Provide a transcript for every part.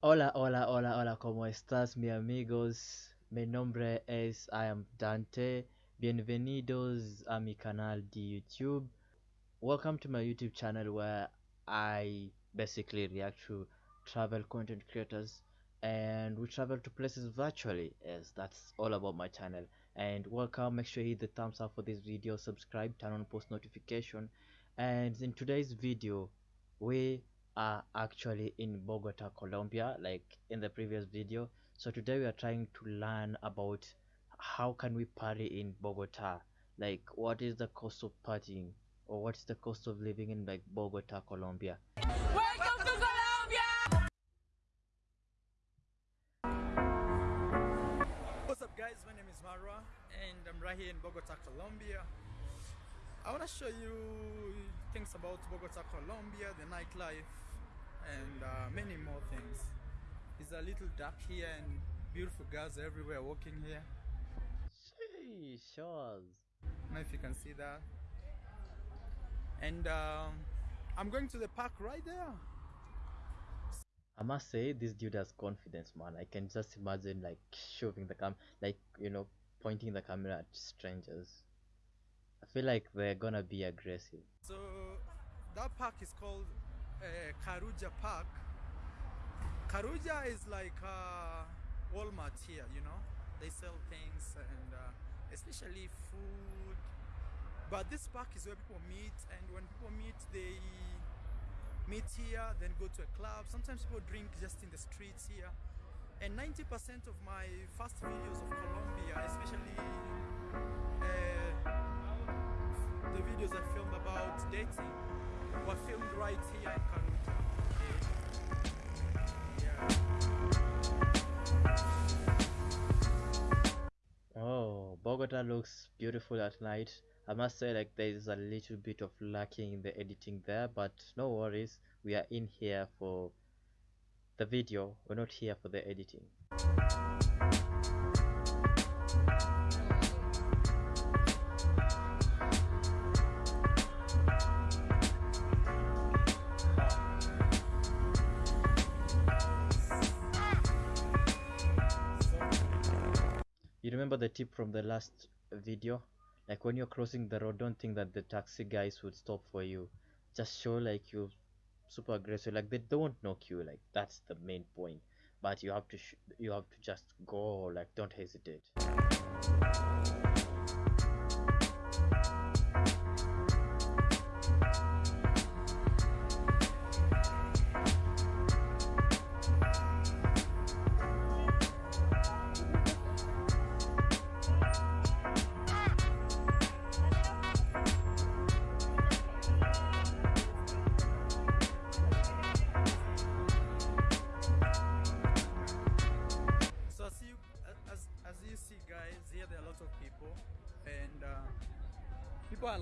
Hola, hola, hola, hola, ¿cómo estás, mi amigos? Mi nombre es I am Dante. Bienvenidos a mi canal de YouTube. Welcome to my YouTube channel where I basically react to travel content creators and we travel to places virtually. Yes, that's all about my channel. And welcome, make sure you hit the thumbs up for this video, subscribe, turn on post notification. And in today's video, we are actually in Bogota, Colombia, like in the previous video. So today we are trying to learn about how can we party in Bogota? Like what is the cost of partying or what's the cost of living in like Bogota, Colombia? Welcome to Colombia! What's up guys, my name is Marwa and I'm right here in Bogota, Colombia. I want to show you things about Bogota, Colombia, the nightlife and uh, many more things. It's a little dark here and beautiful girls everywhere walking here. She shows. I don't know if you can see that. And um, I'm going to the park right there. I must say this dude has confidence, man. I can just imagine like shoving the cam, like you know, pointing the camera at strangers. I feel like they're gonna be aggressive. So that park is called uh, Carulla Park. Carulla is like uh, Walmart here, you know. They sell things and uh, especially food. But this park is where people meet, and when people meet, they meet here, then go to a club. Sometimes people drink just in the streets here. And 90% of my first videos of Colombia, especially uh, the videos I filmed about dating, were filmed right here in Carulla. Bogota looks beautiful at night. I must say like there is a little bit of lacking in the editing there, but no worries. We are in here for the video. We're not here for the editing. You remember the tip from the last video? Like when you're crossing the road, don't think that the taxi guys would stop for you. Just show like you're super aggressive. Like they don't knock you. Like that's the main point. But you have to you have to just go. Like don't hesitate.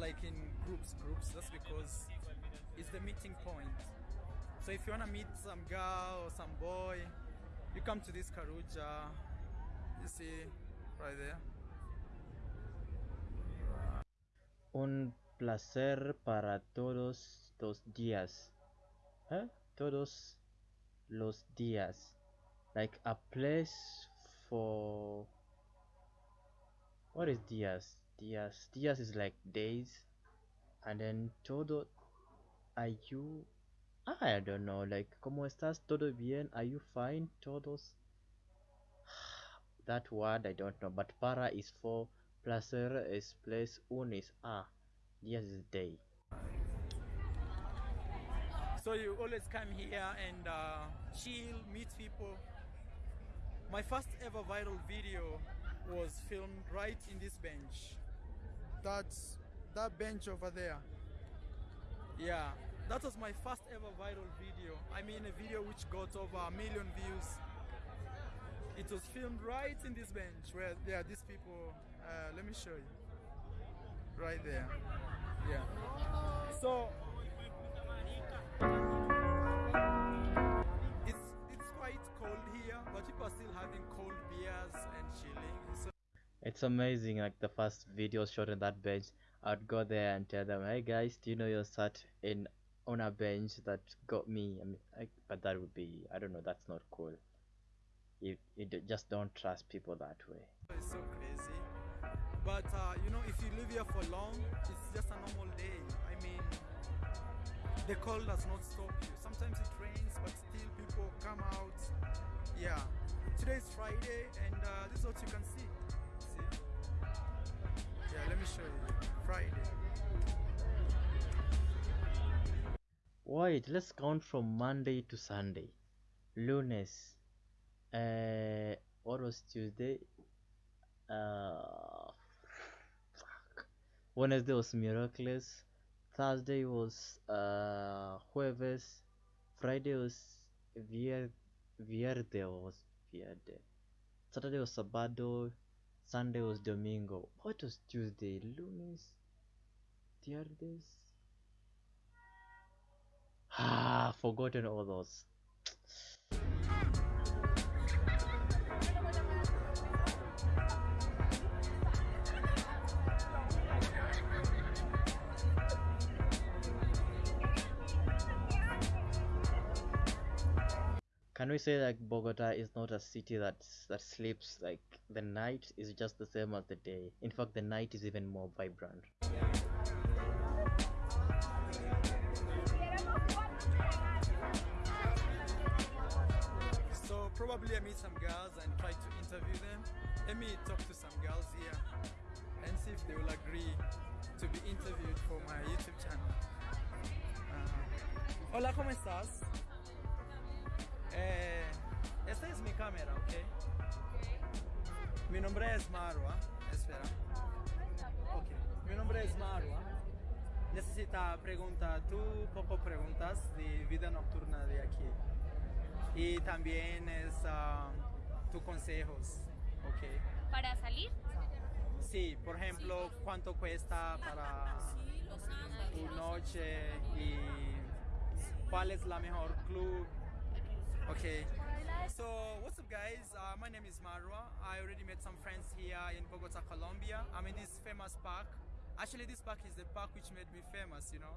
Like in groups, groups. That's because it's the meeting point. So if you wanna meet some girl or some boy, you come to this Carulla. You see, right there. Un placer para todos los días. ¿Eh? Todos los días. Like a place for. What is días? Días. Días is like days. And then todo. Are you. I don't know. Like, ¿cómo estás? ¿Todo bien? Are you fine? Todos. That word I don't know. But para is for. Placer is place. Un is a. Días is day. So you always come here and uh, chill, meet people. My first ever viral video was filmed right in this bench. That's that bench over there. Yeah, that was my first ever viral video. I mean, a video which got over a million views. It was filmed right in this bench where there are these people. Uh, let me show you. Right there. Yeah. So it's it's quite cold here, but people are still having cold beers and chilling. It's amazing, like the first video shot on that bench. I'd go there and tell them, hey guys, do you know you're sat in on a bench that got me. I mean, I, but that would be I don't know. That's not cool. You you just don't trust people that way. It's so crazy. But uh, you know, if you live here for long, it's just a normal day. I mean, the cold does not stop you. Sometimes it rains, but still people come out. Yeah. Today is Friday, and uh, this is what you can. See? Wait, let's count from Monday to Sunday. Lunes. Uh, what was Tuesday? Uh, fuck. Wednesday was Miraculous. Thursday was uh Jueves. Friday was Vier Vierde was Vierde. Saturday was Sabado. Sunday was Domingo. What was Tuesday? Lunes. Viernes. Ah, forgotten all those. Can we say that Bogota is not a city that that sleeps like the night is just the same as the day? In fact, the night is even more vibrant. So probably meet some girls and try to interview them. Let me talk to some girls here and see if they will agree to be interviewed for my YouTube channel. Uh, hola, ¿cómo estás? Eh, esta es mi cámara, ¿ok? Mi nombre es Marwa. Espera. Ok. Mi nombre es Marwa. Necesita preguntar tú poco preguntas de vida nocturna de aquí. Y también es ah, tus consejos, ¿ok? para salir. Sí, por ejemplo, cuánto cuesta para tu noche y cuál es la mejor club. Okay. So, what's up, guys? Uh, my name is Marwa. I already met some friends here in Bogota, Colombia. I'm in this famous park. Actually, this park is the park which made me famous, you know.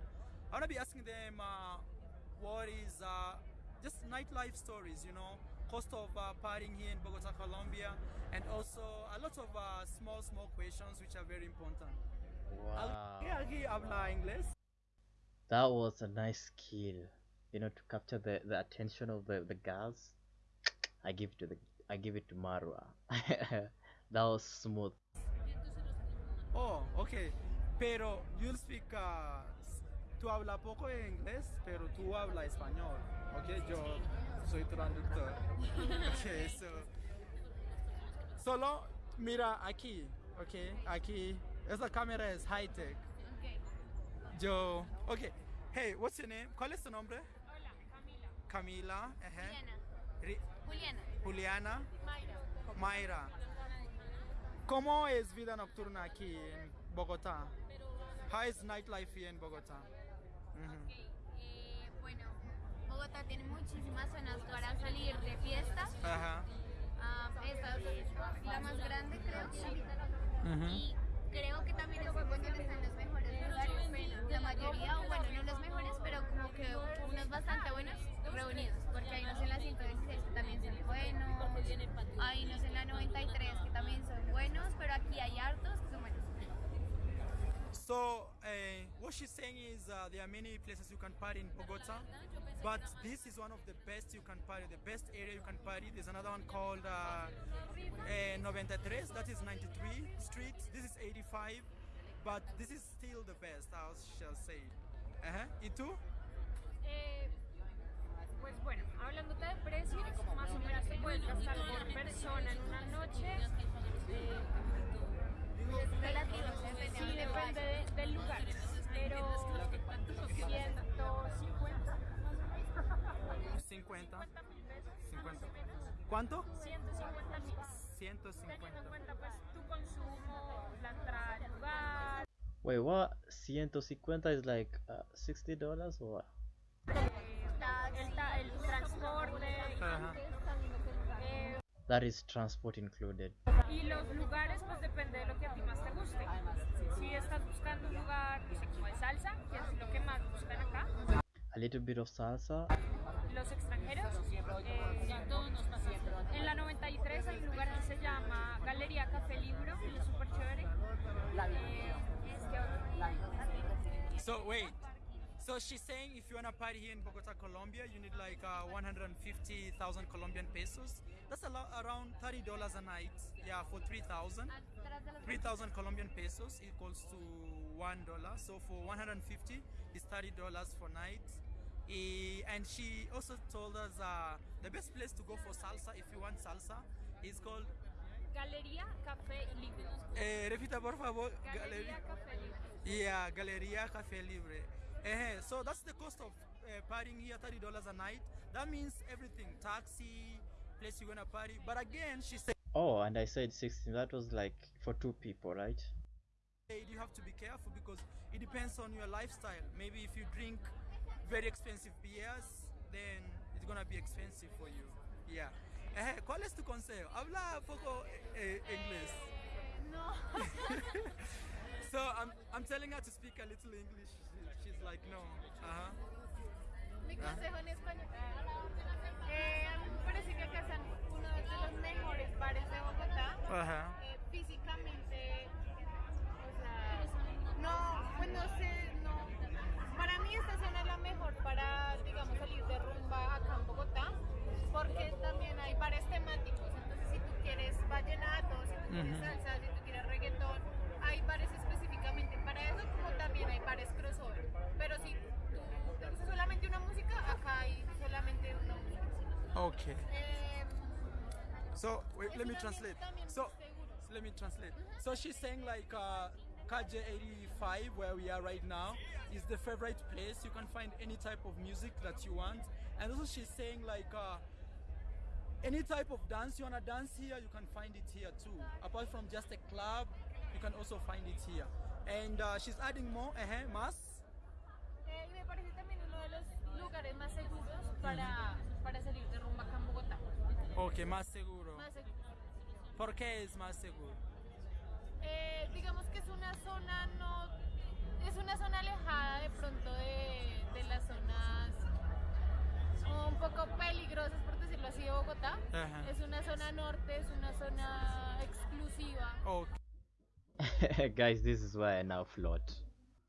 I want to be asking them uh, what is uh, just nightlife stories, you know, cost of uh, partying here in Bogota, Colombia, and also a lot of uh, small, small questions which are very important. Wow. ¿Alguien aquí habla inglés? That was a nice skill, you know, to capture the, the attention of the, the girls. I give it to the I give it to Marwa. that was smooth. Oh, okay. Pero you'll speak, uh, tú habla poco de inglés, pero tú habla español. Okay, yo soy traductor. Okay, so. Solo mira aquí, okay, aquí. Esa cámara es high tech. Yo, okay. Hey, what's your name? ¿Cuál es tu nombre? Hola, Camila. Camila. ajá. Juliana. Juliana. Juliana. Mayra. Mayra. ¿Cómo es vida nocturna aquí en Bogotá? How is nightlife here in Bogotá? Ok, eh, bueno, Bogotá tiene muchísimas zonas para salir de fiesta. Ajá. Ah, esta es la más grande, creo. Ujú. Y creo que también es donde están los mejores lugares. La mayoría, o bueno, no los mejores, pero como que unos bastante buenos she's saying is uh, there are many places you can party in Bogota, but this is one of the best you can party, the best area you can party. There's another one called uh, uh, 93, that is 93 Street. This is 85, but this is still the best, I shall say. Ajá. ¿Y tú? Eh, pues bueno, hablándote de precios, más o menos te puedes gastar por persona en una noche. eh, Es relativo, depende sí, de dónde depende vayas. de- del lugar, pero 150, 50. mil pesos, 50. ¿Cuánto? 150 mil. 150. Teniendo en cuenta pues tu consumo, la entrada al lugar, Wait, what? 150 is like uh, $60 or what? eh, el, el transporte Ajá. eh, That is transport included. y los lugares pues depende de lo que a ti más te guste. Si estás buscando un lugar no sé, como de salsa, que es lo que más buscan acá, a little bit of salsa. Los extranjeros. Eh, en la 93 hay un lugar que se llama Galería Café Libro, que es súper chévere. Eh, este. So wait. So she's saying if you wanna party here in Bogota, Colombia, you need like uh, 150,000 Colombian pesos. That's a lot, around 30 dollars a night. Yeah, for 3,000. Atrás de los 3,000 Colombian pesos equals to one dollar. So for 150, it's 30 dollars for night. And she also told us uh, the best place to go for salsa if you want salsa is called. Galería Café Libro. Eh, repita por favor. Galería Galería. Café Libro. Yeah, Galeria Cafe Libre. Eh, so that's the cost of uh, partying here, thirty dollars a night. That means everything: taxi, place you're gonna party. But again, she said Oh, and I said 16. That was like for two people, right? you have to be careful because it depends on your lifestyle. Maybe if you drink very expensive beers, then it's gonna be expensive for you. Yeah. Eh, ¿Cuál es tu consejo? Habla poco eh, inglés. No. So I'm, I'm telling her to speak a little English. She- She's like, no. Uh-huh. Mi consejo en español. Eh, a mí me parece que acá están uno de los mejores bares de Bogotá. Uh-huh. Eh, físicamente, o sea, no, pues no sé. Para mí esta zona es la mejor para, digamos, salir de rumba acá en Bogotá, porque también hay bares temáticos. Entonces, si tú quieres vallenato, si tú quieres Ujú. salsa, si tú quieres reggaetón, hay bares específicamente para eso, como también hay bares crossover. Pero si tú te gusta solamente una música, acá hay solamente una música. Okay. Eh, So wait, let me translate. So let me translate. So she's saying like uh, KJ 85, where we are right now, is the favorite place. You can find any type of music that you want, and also she's saying like uh, any type of dance you wanna dance here, you can find it here too. Apart from just a club, you can also find it here. And uh, she's adding more. Uh-huh, más. Eh, me parece también uno de los lugares más seguros para, para salir de rumba acá en Bogotá. Okay, más seguro. Más seguros. ¿Por qué es más seguro? Eh, digamos que es una zona no es una zona alejada de pronto de, de las zonas un poco peligrosas por decirlo así de Bogotá. Ajá. Es una zona norte, es una zona exclusiva. Okay. Guys, this is why I now float.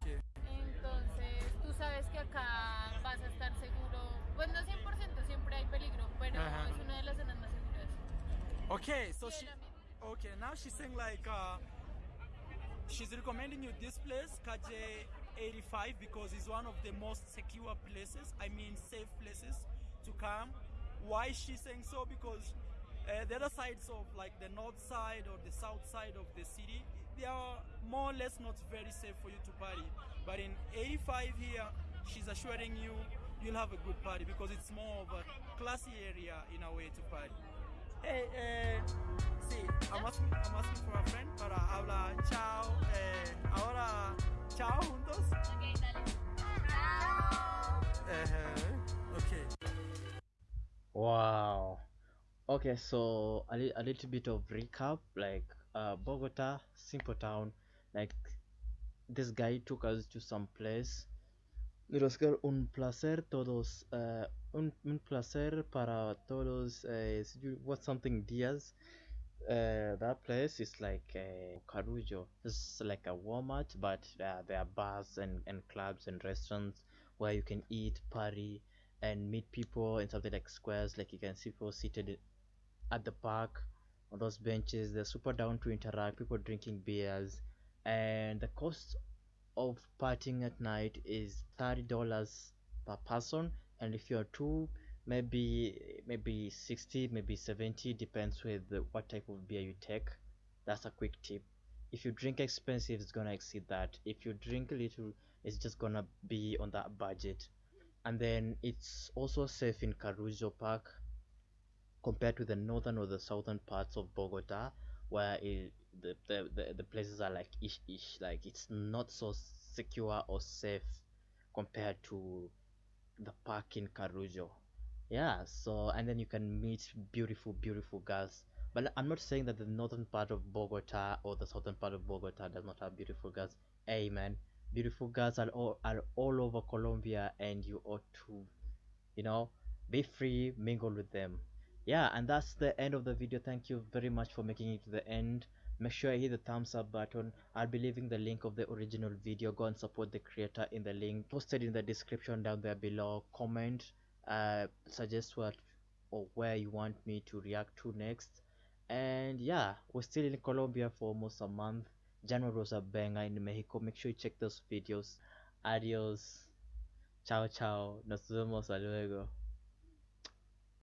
Entonces, tú sabes que acá vas a estar seguro. Pues no 100%, siempre hay peligro, pero Ajá. es una de las zonas más seguras. Okay, so she okay now she's saying like uh, she's recommending you this place KJ 85 because it's one of the most secure places. I mean safe places to come. Why is she saying so? Because uh, the other sides of like the north side or the south side of the city, they are more or less not very safe for you to party. But in 85 here, she's assuring you you'll have a good party because it's more of a classy area in a way to party. Hey, eh, sí, I'm asking, I'm asking for a friend para hablar chao. Eh, ahora, chao juntos. Ok, dale. Uh, okay. Wow. Okay, so a, li- a little bit of recap. Like uh, Bogota, simple town. Like this guy took us to some place. Called un placer todos. Uh, un, un placer para todos. Uh, you- what something Diaz. Uh, that place is like uh, Carulla. It's like a Walmart, but uh, there are bars and, and clubs and restaurants where you can eat, party, and meet people in something like squares. Like you can see people seated at the park on those benches. They're super down to interact. People drinking beers, and the cost of partying at night is thirty dollars per person. And if you're two, maybe maybe sixty, maybe seventy. Depends with what type of beer you take. That's a quick tip. If you drink expensive, it's gonna exceed that. If you drink a little, it's just gonna be on that budget and then it's also safe in Carulla Park compared to the northern or the southern parts of Bogota where it, the, the, the, the places are like ish ish like it's not so secure or safe compared to the park in Carulla yeah so and then you can meet beautiful beautiful girls but I'm not saying that the northern part of Bogota or the southern part of Bogota does not have beautiful girls man beautiful girls are all are all over Colombia, and you ought to, you know, be free, mingle with them. Yeah, and that's the end of the video. Thank you very much for making it to the end. Make sure you hit the thumbs up button. I'll be leaving the link of the original video. Go and support the creator in the link posted in the description down there below. Comment, uh, suggest what or where you want me to react to next. And yeah, we're still in Colombia for almost a month. January was a banger in Mexico. Make sure you check those videos. Adios. Chao, chao. Nos vemos luego.